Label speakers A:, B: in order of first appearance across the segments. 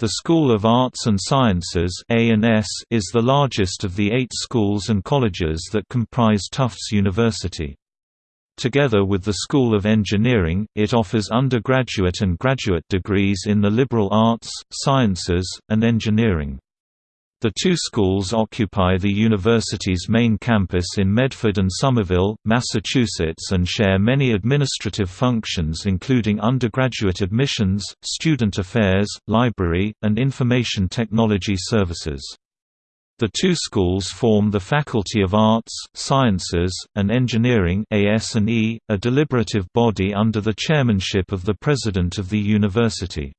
A: The School of Arts and Sciences is the largest of the eight schools and colleges that comprise Tufts University. Together with the School of Engineering, it offers undergraduate and graduate degrees in the liberal arts, sciences, and engineering. The two schools occupy the university's main campus in Medford and Somerville, Massachusetts and share many administrative functions including undergraduate admissions, student affairs, library, and information technology services. The two schools form the Faculty of Arts, Sciences, and Engineering a deliberative body under the chairmanship of the President of the university.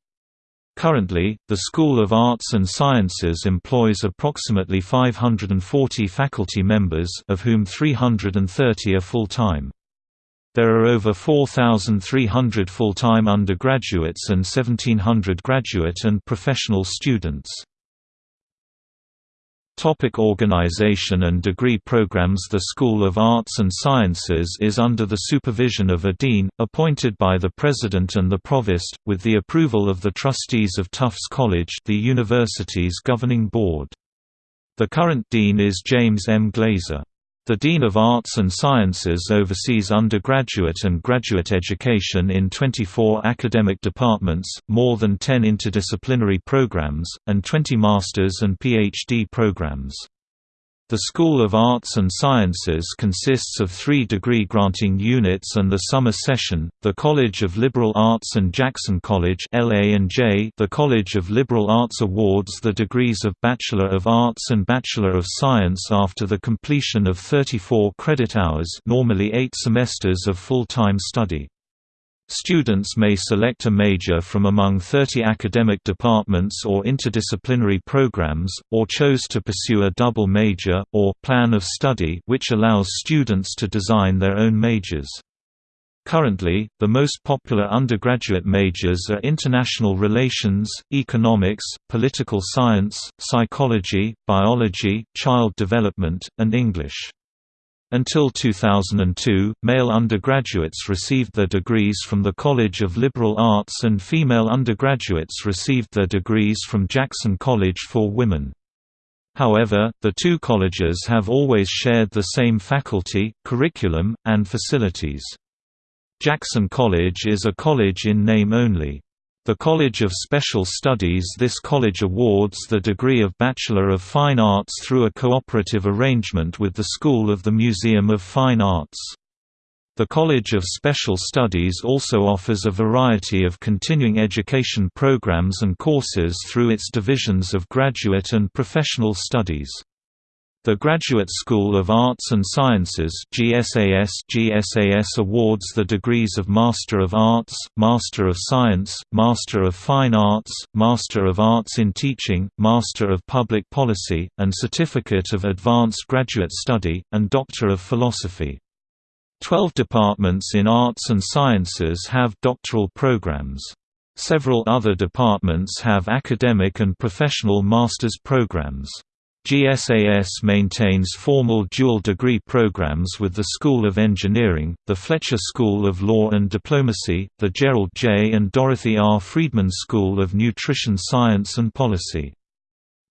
A: Currently, the School of Arts and Sciences employs approximately 540 faculty members of whom 330 are full-time. There are over 4,300 full-time undergraduates and 1,700 graduate and professional students. Topic organization and degree programs The School of Arts and Sciences is under the supervision of a dean, appointed by the president and the provost, with the approval of the trustees of Tufts College the university's governing board. The current dean is James M. Glaser. The Dean of Arts and Sciences oversees undergraduate and graduate education in 24 academic departments, more than 10 interdisciplinary programs, and 20 master's and PhD programs. The School of Arts and Sciences consists of three degree-granting units and the summer session, the College of Liberal Arts and Jackson College the College of Liberal Arts awards the degrees of Bachelor of Arts and Bachelor of Science after the completion of 34 credit hours normally eight semesters of full-time study. Students may select a major from among 30 academic departments or interdisciplinary programs, or chose to pursue a double major, or plan of study which allows students to design their own majors. Currently, the most popular undergraduate majors are international relations, economics, political science, psychology, biology, child development, and English. Until 2002, male undergraduates received their degrees from the College of Liberal Arts and female undergraduates received their degrees from Jackson College for Women. However, the two colleges have always shared the same faculty, curriculum, and facilities. Jackson College is a college in name only. The College of Special Studies This college awards the degree of Bachelor of Fine Arts through a cooperative arrangement with the School of the Museum of Fine Arts. The College of Special Studies also offers a variety of continuing education programs and courses through its divisions of graduate and professional studies. The Graduate School of Arts and Sciences GSAS GSAS awards the degrees of Master of Arts, Master of Science, Master of Fine Arts, Master of Arts in Teaching, Master of Public Policy, and Certificate of Advanced Graduate Study, and Doctor of Philosophy. Twelve departments in Arts and Sciences have doctoral programs. Several other departments have academic and professional master's programs. GSAS maintains formal dual degree programs with the School of Engineering, the Fletcher School of Law and Diplomacy, the Gerald J. and Dorothy R. Friedman School of Nutrition Science and Policy.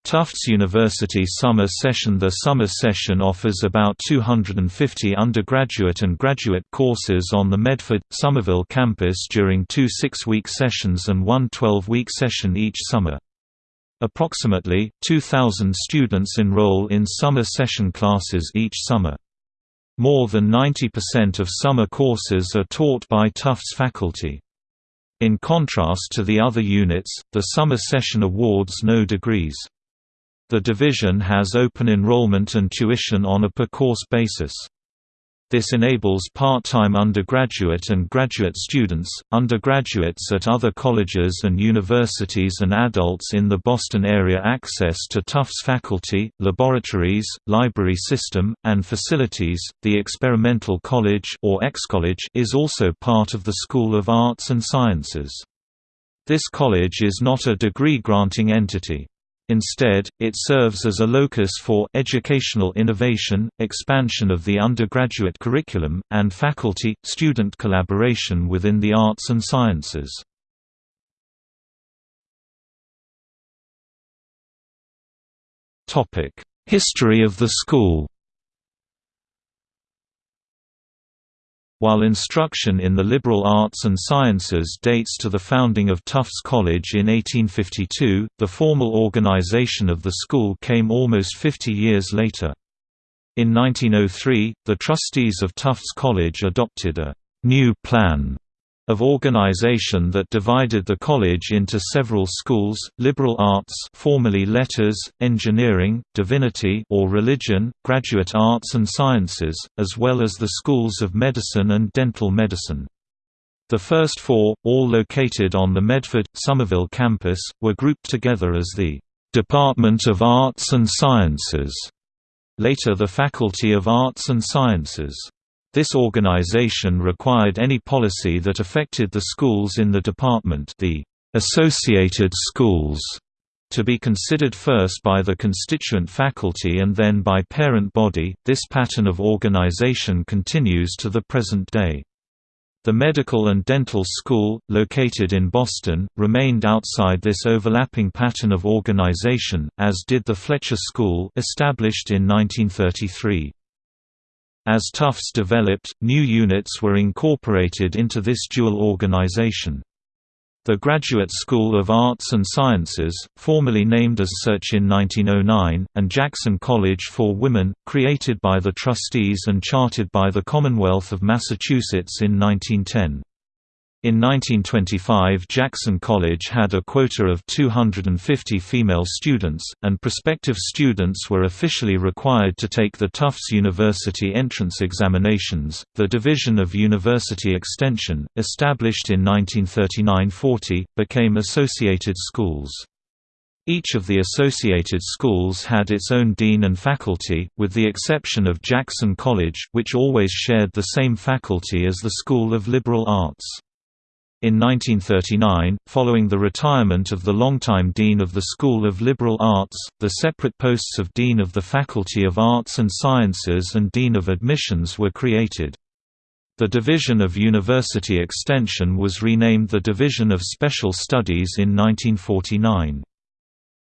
A: Tufts University Summer Session The summer session offers about 250 undergraduate and graduate courses on the Medford, Somerville campus during two six-week sessions and one 12-week session each summer. Approximately, 2,000 students enroll in summer session classes each summer. More than 90% of summer courses are taught by Tufts faculty. In contrast to the other units, the summer session awards no degrees. The division has open enrollment and tuition on a per-course basis. This enables part-time undergraduate and graduate students, undergraduates at other colleges and universities and adults in the Boston area access to Tufts faculty, laboratories, library system, and facilities. The Experimental College or X-College is also part of the School of Arts and Sciences. This college is not a degree-granting entity. Instead, it serves as a locus for educational innovation, expansion of the undergraduate curriculum, and faculty-student collaboration within the arts and sciences. History of the school While instruction in the liberal arts and sciences dates to the founding of Tufts College in 1852, the formal organization of the school came almost 50 years later. In 1903, the trustees of Tufts College adopted a «new plan» of organization that divided the college into several schools, liberal arts formerly letters, engineering, divinity or religion, graduate arts and sciences, as well as the schools of medicine and dental medicine. The first four, all located on the Medford, Somerville campus, were grouped together as the Department of Arts and Sciences, later the Faculty of Arts and Sciences. This organization required any policy that affected the schools in the department the associated schools to be considered first by the constituent faculty and then by parent body. This pattern of organization continues to the present day. The Medical and Dental School, located in Boston, remained outside this overlapping pattern of organization, as did the Fletcher School established in 1933. As Tufts developed, new units were incorporated into this dual organization. The Graduate School of Arts and Sciences, formerly named as such in 1909, and Jackson College for Women, created by the trustees and chartered by the Commonwealth of Massachusetts in 1910. In 1925 Jackson College had a quota of 250 female students, and prospective students were officially required to take the Tufts University entrance examinations. The Division of University Extension, established in 1939–40, became Associated Schools. Each of the associated schools had its own dean and faculty, with the exception of Jackson College, which always shared the same faculty as the School of Liberal Arts. In 1939, following the retirement of the longtime Dean of the School of Liberal Arts, the separate posts of Dean of the Faculty of Arts and Sciences and Dean of Admissions were created. The Division of University Extension was renamed the Division of Special Studies in 1949.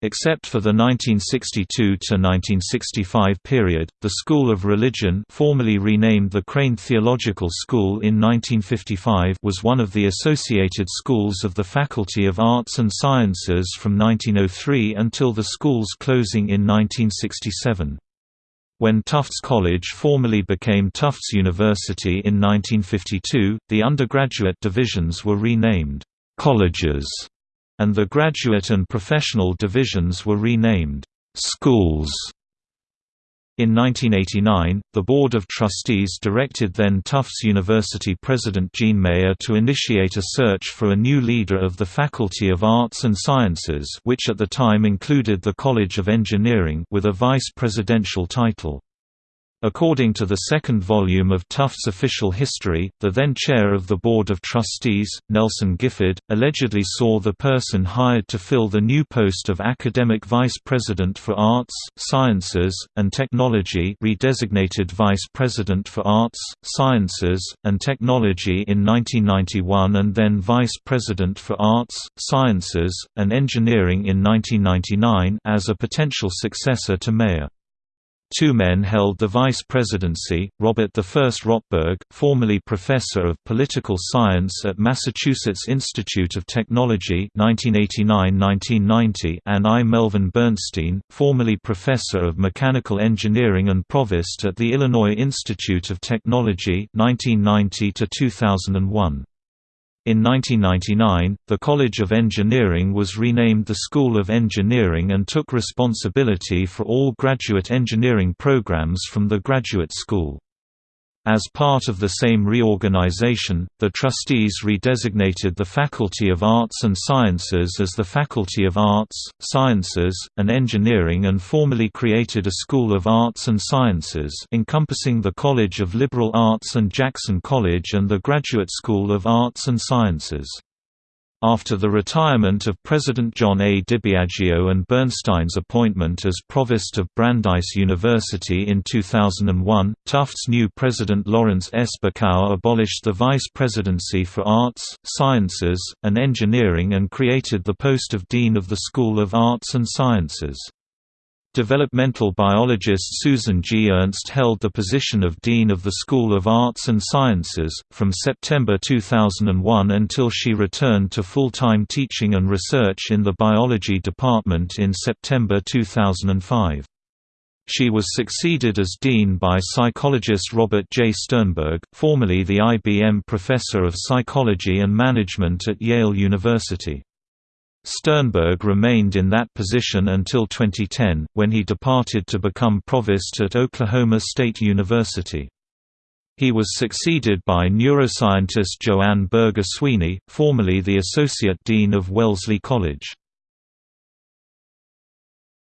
A: Except for the 1962–1965 period, the School of Religion formerly renamed the Crane Theological School in 1955 was one of the associated schools of the Faculty of Arts and Sciences from 1903 until the school's closing in 1967. When Tufts College formally became Tufts University in 1952, the undergraduate divisions were renamed «colleges» and the graduate and professional divisions were renamed schools. In 1989, the Board of Trustees directed then Tufts University President Jean Mayer to initiate a search for a new leader of the Faculty of Arts and Sciences which at the time included the College of Engineering with a vice presidential title. According to the second volume of Tufts' official history, the then chair of the Board of Trustees, Nelson Gifford, allegedly saw the person hired to fill the new post of Academic Vice President for Arts, Sciences, and Technology redesignated Vice President for Arts, Sciences, and Technology in 1991 and then Vice President for Arts, Sciences, and Engineering in 1999 as a potential successor to Mayer. Two men held the vice presidency, Robert I. Rotberg, formerly professor of political science at Massachusetts Institute of Technology 1989–1990 and I. Melvin Bernstein, formerly professor of mechanical engineering and provost at the Illinois Institute of Technology 1990 -2001. In 1999, the College of Engineering was renamed the School of Engineering and took responsibility for all graduate engineering programs from the graduate school. As part of the same reorganization, the trustees redesignated the Faculty of Arts and Sciences as the Faculty of Arts, Sciences, and Engineering and formally created a School of Arts and Sciences encompassing the College of Liberal Arts and Jackson College and the Graduate School of Arts and Sciences. After the retirement of President John A. DiBiagio and Bernstein's appointment as Provost of Brandeis University in 2001, Tufts' new president Lawrence S. Abolished the vice presidency for Arts, Sciences, and Engineering and created the post of Dean of the School of Arts and Sciences. Developmental biologist Susan G. Ernst held the position of Dean of the School of Arts and Sciences, from September 2001 until she returned to full-time teaching and research in the biology department in September 2005. She was succeeded as dean by psychologist Robert J. Sternberg, formerly the IBM Professor of Psychology and Management at Yale University. Sternberg remained in that position until 2010, when he departed to become provost at Oklahoma State University. He was succeeded by neuroscientist Joanne Berger Sweeney, formerly the Associate Dean of Wellesley College.